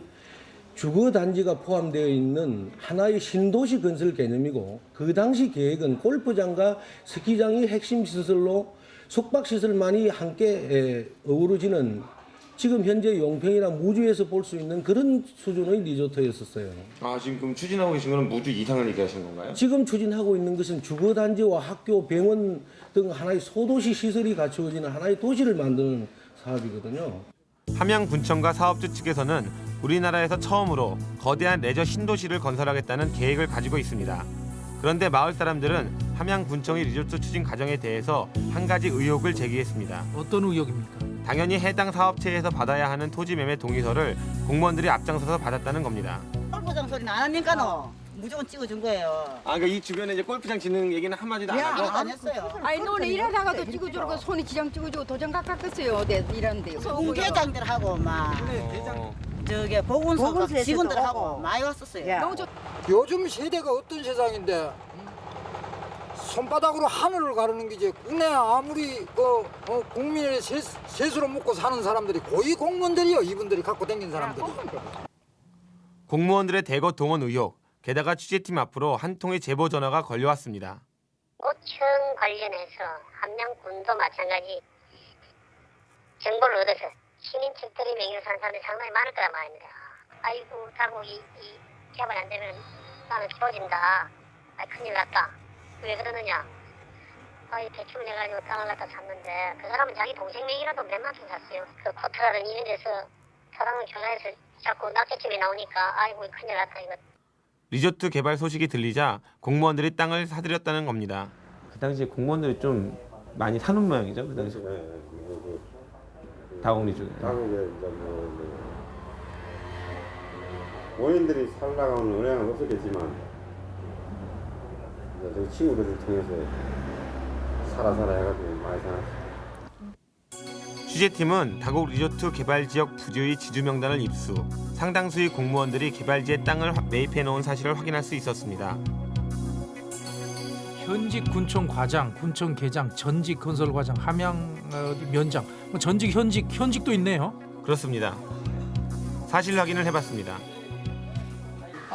주거 단지가 포함되어 있는 하나의 신도시 건설 개념이고 그 당시 계획은 골프장과 스키장이 핵심 시설로 숙박 시설만이 함께 에, 어우러지는 지금 현재 용평이나 무주에서 볼 수 있는 그런 수준의 리조트였었어요. 아 지금 그럼 추진하고 계신 거는 무주 이상을 얘기하시는 건가요? 지금 추진하고 있는 것은 주거 단지와 학교, 병원 등 하나의 소도시 시설이 갖추어지는 하나의 도시를 만드는 사업이거든요. 함양 군청과 사업주 측에서는 우리나라에서 처음으로 거대한 레저 신도시를 건설하겠다는 계획을 가지고 있습니다. 그런데 마을 사람들은 함양 군청의 리조트 추진 과정에 대해서 한 가지 의혹을 제기했습니다. 어떤 의혹입니까? 당연히 해당 사업체에서 받아야 하는 토지 매매 동의서를 공무원들이 앞장서서 받았다는 겁니다. 골프장 소리는 안 하니까 너 무조건 찍어준 거예요. 아, 그러니까 이 주변에 이제 골프장 짓는 얘기는 한 마디도 야, 안 했어요. 아니 너네 일하다가도 찍어주고 손이 지장 찍어주고 도장 깎았어요. 내 일하는데. 공대장들하고 막 저기 보건소 보건소에서도 직원들하고. 많이 왔었어요. 요즘 세대가 어떤 세상인데 손바닥으로 하늘을 가르는 게지 국내 아무리 그 어, 국민의 세, 세수로 먹고 사는 사람들이 고위 공무원들이요 이분들이 갖고 다니는 사람들이 공무원들의 대거 동원 의혹, 게다가 취재팀 앞으로 한 통의 제보 전화가 걸려왔습니다. 오천 관련해서 함양군도 마찬가지 정보를 얻어서 시민책들이 명의로 사는 사람들이 상당히 많을 거란 말입니다. 아이고 당국이 이 개발 안 되면 나는 키워진다. 아 큰일 났다. 왜 그러느냐? 아이 대출을 내가지고 땅을 갖다 샀는데 그 사람은 자기 동생 명의라도 몇만 원 샀어요. 그 코트라든 이런 데서 사람을 조사해서 자꾸 낙제집이 나오니까 아이고 큰일 났다 이거. 리조트 개발 소식이 들리자 공무원들이 땅을 사들였다는 겁니다. 그 당시에 공무원들이 좀 많이 사는 모양이죠. 그 당시에. 다공리 쪽에. 다국에 이제 뭐 원인들이 살라가는 은행은 없었겠지만 저 친구들을 통해서 살아 살아 해가지고 많이 살았어. 취재팀은 다곡 리조트 개발 지역 부지의 지주 명단을 입수. 상당수의 공무원들이 개발지에 땅을 화- 매입해 놓은 사실을 확인할 수 있었습니다. 현직 군청 과장, 군청 계장, 전직 건설 과장, 함양 어, 면장, 뭐 전직 현직 현직도 있네요. 그렇습니다. 사실 확인을 해봤습니다.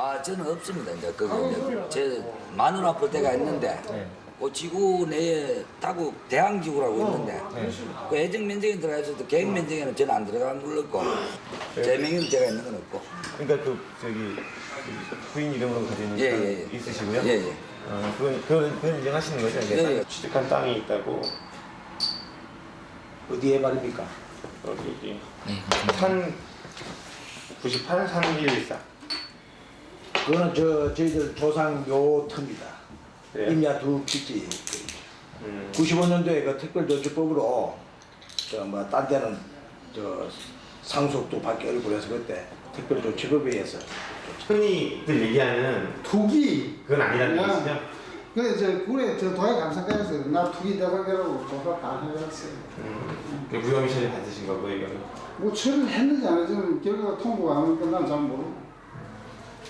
아 저는 없습니다. 이제 그거 제 마누라 볼 때가 있는데 그 지구 내에 타국 대항지구라고 있는데 그 애정 면적에 들어가 있어도 계획 면적에는 저는 안 들어간 걸로 있고 제 명의는 제가 있는 건 없고 그러니까 그 저기 그 부인 이름으로 있는 예, 땅 예, 예. 있으시고요. 예, 예. 어, 그건 그건 그건 인정하시는 거죠? 이제? 예, 예. 취득한 땅이 있다고 어디에 말입니까? 여기 산 98, 산 114. 그거는 저 저희들 조상 묘터입니다. 네. 임야 두 기지. 95년도에 그 특별조치법으로 저뭐딴 데는 저 상속도 받기 어렵고 그래서 그때 특별조치법에 의해서 흔히들 얘기하는 투기 그건 아니라는 얘기시죠? 그 이제 굴에 저 도에 감사과에서 나 투기 대박이라고 조사 다 해봤어요. 그 무혐의 처리 받으신 거고 이거는. 뭐 처리를 했는지 안 했는지 결과가 통보가 안 오니까 난잘 모르고.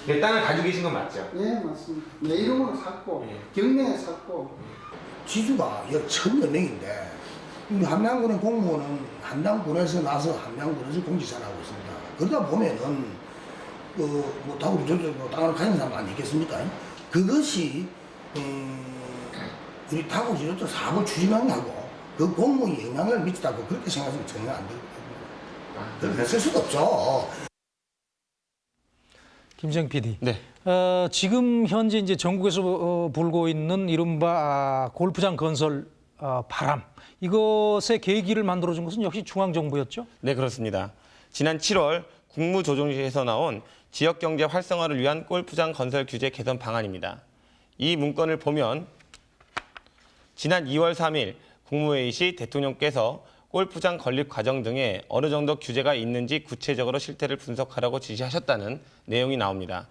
그 땅을 가지고 계신 건 맞죠? 예 맞습니다. 내 이름으로 샀고 경매에 샀고. 지주가 약 천여 명인데 함양군의 공무원은 함양군에서 나서 함양군에서 공지사를 하고 있습니다. 그러다 보면은 그뭐 다우리 저쪽 땅을 가진 사람 아니겠습니까? 그것이 음, 우리 타고 지도 사업을 추진하고 그 공무원에 영향을 미치다고 그렇게 생각하시면 전혀 안 됩니다. 그렇게 쓸 수도 없죠. 김정 PD. 네. 어, 지금 현재 이제 전국에서 어, 불고 있는 이른바 아, 골프장 건설 어, 바람 이것의 계기를 만들어준 것은 역시 중앙정부였죠. 네, 그렇습니다. 지난 7월 국무조정실에서 나온 지역경제 활성화를 위한 골프장 건설 규제 개선 방안입니다. 이 문건을 보면 지난 2월 3일 국무회의 시 대통령께서 골프장 건립 과정 등에 어느 정도 규제가 있는지 구체적으로 실태를 분석하라고 지시하셨다는 내용이 나옵니다.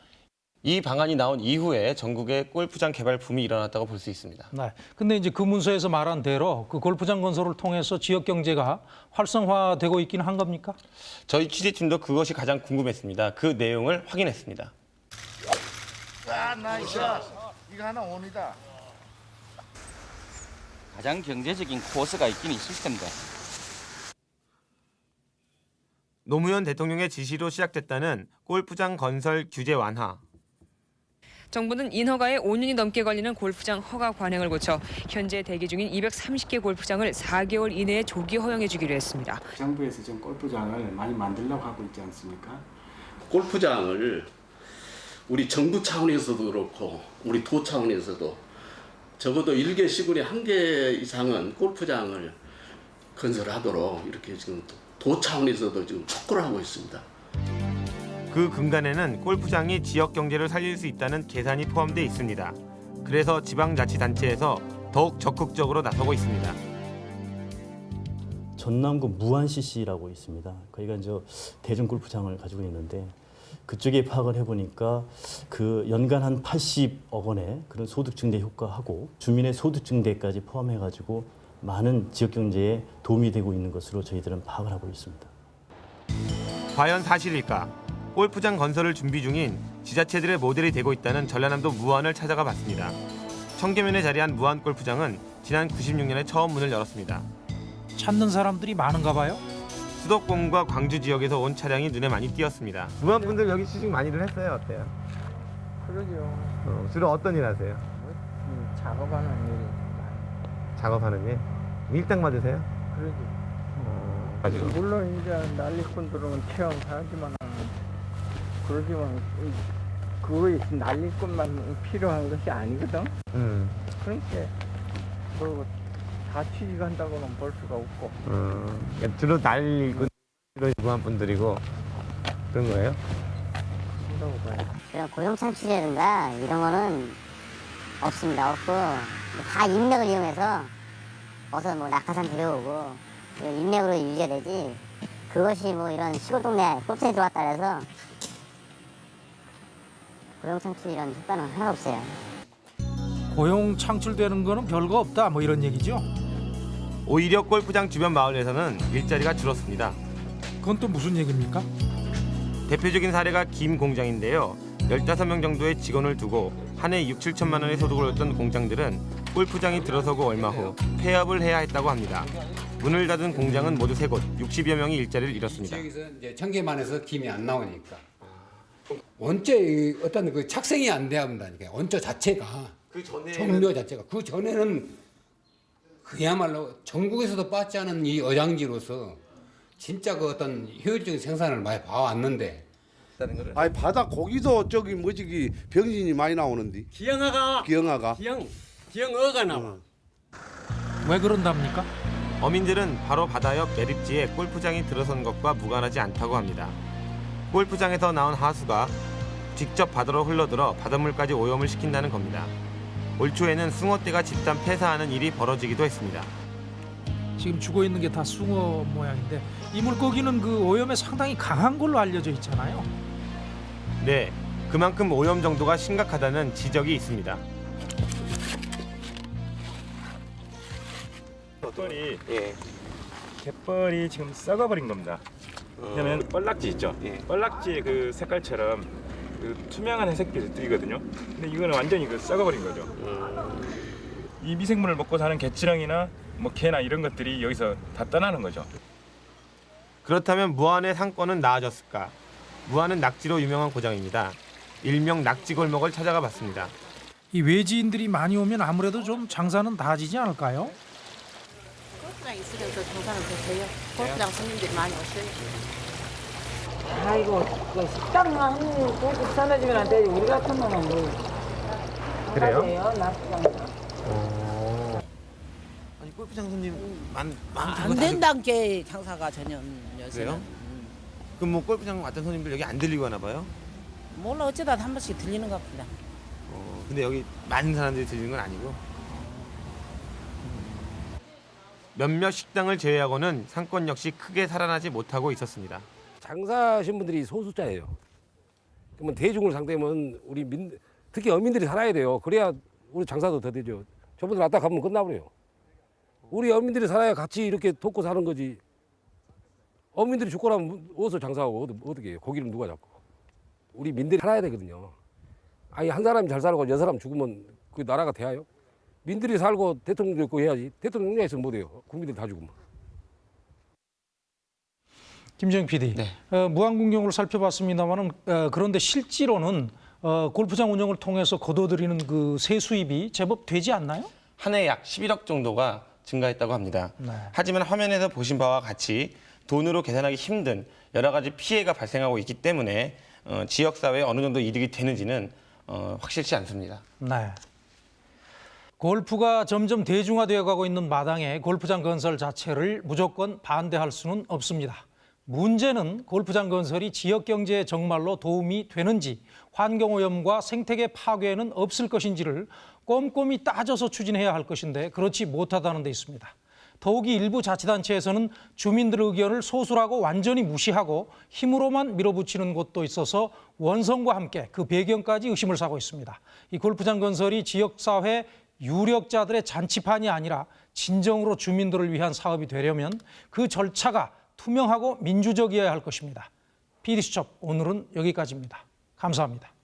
이 방안이 나온 이후에 전국에 골프장 개발 붐이 일어났다고 볼 수 있습니다. 네. 근데 이제 그 문서에서 말한 대로 그 골프장 건설을 통해서 지역 경제가 활성화되고 있기는 한 겁니까? 저희 취재팀도 그것이 가장 궁금했습니다. 그 내용을 확인했습니다. 아, nice. 이거 하나 on이다. 가장 경제적인 코스가 있긴 있을 텐데 노무현 대통령의 지시로 시작됐다는 골프장 건설 규제 완화. 정부는 인허가에 5년이 넘게 걸리는 골프장 허가 관행을 고쳐 현재 대기 중인 230개 골프장을 4개월 이내에 조기 허용해 주기로 했습니다. 정부에서 지금 골프장을 많이 만들려고 하고 있지 않습니까? 골프장을 우리 정부 차원에서도 그렇고 우리 도 차원에서도 적어도 일개 시군에 한 개 이상은 골프장을 건설하도록 이렇게 지금 도 차원에서도 지금 촉구를 하고 있습니다. 그 근간에는 골프장이 지역 경제를 살릴 수 있다는 계산이 포함되어 있습니다. 그래서 지방자치단체에서 더욱 적극적으로 나서고 있습니다. 전남구 무안 CC라고 있습니다. 거기가 이제 대중 골프장을 가지고 있는데 그쪽에 파악을 해보니까 그 연간 한 80억 원의 그런 소득 증대 효과하고 주민의 소득 증대까지 포함해가지고 많은 지역 경제에 도움이 되고 있는 것으로 저희들은 파악을 하고 있습니다. 과연 사실일까? 골프장 건설을 준비 중인 지자체들의 모델이 되고 있다는 전라남도 무안을 찾아가 봤습니다. 청계면에 자리한 무안 골프장은 지난 96년에 처음 문을 열었습니다. 찾는 사람들이 많은가 봐요. 수도권과 광주 지역에서 온 차량이 눈에 많이 띄었습니다. 무안 분들 여기 취직 많이들 했어요? 어때요? 그러죠. 어, 주로 어떤 일 하세요? 음, 작업하는 일이 작업하는 일? 밀당 맞으세요? 그러지. 가지고. 물론 이제 난리꾼들은 체험하지만 그러지만 그거에 난리꾼만 필요한 것이 아니거든. 음. 그러니까 뭐다 취직한다고는 볼 수가 없고. 어, 그러니까 주로 날리고 이런 무안 분들이고 그런 거예요? 그런다고 봐요. 그런 고용 창출이라든가 이런 거는 없습니다. 없고 다 인맥을 이용해서 어서 뭐 낙하산 데려오고 그 인맥으로 유지가 되지 그것이 뭐 이런 시골 동네 골프장에 들어왔다 해서 고용 창출 이런 효과는 하나 없어요. 고용 창출되는 거는 별거 없다 뭐 이런 얘기죠. 오히려 골프장 주변 마을에서는 일자리가 줄었습니다. 그건 또 무슨 얘기입니까? 대표적인 사례가 김 공장인데요. 15명 정도의 직원을 두고 한해 6, 7천만 원의 소득을 얻던 공장들은 골프장이 들어서고 얼마 후 폐업을 해야 했다고 합니다. 문을 닫은 공장은 모두 세 곳, 60여 명이 일자리를 잃었습니다. 지역에서 이제 청계만에서 김이 안 나오니까. 원자 어떤 그 착생이 안 돼야 한다니까. 원자 자체가. 그 전에 종묘 자체가. 그 전에는 그야말로 전국에서도 빠지 않은 이 어장지로서 진짜 그 어떤 효율적인 생산을 많이 봐왔는데. 아니 바다 고기도 저기 뭐지 기 병신이 많이 나오는데? 기영아가. 기영아가? 기영 기영어가 나와. 왜 그런답니까? 어민들은 바로 바다 옆 매립지에 골프장이 들어선 것과 무관하지 않다고 합니다. 골프장에서 나온 하수가 직접 바다로 흘러들어 바닷물까지 오염을 시킨다는 겁니다. 올 초에는 숭어떼가 집단 폐사하는 일이 벌어지기도 했습니다. 지금 죽어 있는 게 다 숭어 모양인데 이 물고기는 그 오염에 상당히 강한 걸로 알려져 있잖아요. 네, 그만큼 오염 정도가 심각하다는 지적이 있습니다. 갯벌이 갯벌이 지금 썩어버린 겁니다. 왜냐면 뻘락지 있죠. 뻘락지의 그 색깔처럼 그 투명한 회색빛을 띠거든요. 근데 이거는 완전히 그 썩어버린 거죠. 이 미생물을 먹고 사는 개치렁이나 뭐 개나 이런 것들이 여기서 다 떠나는 거죠. 그렇다면 무안의 상권은 나아졌을까? 무안은 낙지로 유명한 고장입니다. 일명 낙지 골목을 찾아가 봤습니다. 이 외지인들이 많이 오면 아무래도 좀 장사는 나아지지 않을까요? 골프장 있으면 더 장사는 더 돼요. 골프장 손님들이 많이 오셔요. 아이고 그 식당만 고급 사내주면 안 되지 우리 같은 놈은 뭐 그래요? 낙장 아니 골프장 손님 많안 된다는 게 장사가 전혀 요새는. 그래요? 그럼 뭐 골프장 왔던 손님들 여기 안 들리고 하나 봐요? 몰라 어쩌다 한 번씩 들리는 것 같다. 어, 근데 여기 많은 사람들이 들리는 건 아니고 몇몇 식당을 제외하고는 상권 역시 크게 살아나지 못하고 있었습니다. 장사하신 분들이 소수자예요. 그러면 대중을 상대하면 우리 민, 특히 어민들이 살아야 돼요. 그래야 우리 장사도 더 되죠. 저분들 왔다 가면 끝나버려요. 우리 어민들이 살아야 같이 이렇게 돕고 사는 거지. 어민들이 죽고 나면 어디서 장사하고 어떻게 해요? 고기를 누가 잡고. 우리 민들이 살아야 되거든요. 아니 한 사람이 잘 살고 여섯 사람 죽으면 그 나라가 돼요? 민들이 살고 대통령도 있고 해야지. 대통령 있으면 못해요. 국민들 다 죽으면. 김정 PD, 어, 무안군경으로 살펴봤습니다만은 어, 그런데 실제로는 어, 골프장 운영을 통해서 거둬들이는 그 세수입이 제법 되지 않나요? 한 해 약 11억 정도가 증가했다고 합니다. 네. 하지만 화면에서 보신 바와 같이 돈으로 계산하기 힘든 여러 가지 피해가 발생하고 있기 때문에 어, 지역 사회에 어느 정도 이득이 되는지는 어, 확실치 않습니다. 네. 골프가 점점 대중화되어 가고 있는 마당에 골프장 건설 자체를 무조건 반대할 수는 없습니다. 문제는 골프장 건설이 지역 경제에 정말로 도움이 되는지 환경오염과 생태계 파괴는 없을 것인지를 꼼꼼히 따져서 추진해야 할 것인데 그렇지 못하다는 데 있습니다. 더욱이 일부 자치단체에서는 주민들의 의견을 소수라고 완전히 무시하고 힘으로만 밀어붙이는 곳도 있어서 원성과 함께 그 배경까지 의심을 사고 있습니다. 이 골프장 건설이 지역사회 유력자들의 잔치판이 아니라 진정으로 주민들을 위한 사업이 되려면 그 절차가 투명하고 민주적이어야 할 것입니다. PD수첩 오늘은 여기까지입니다. 감사합니다.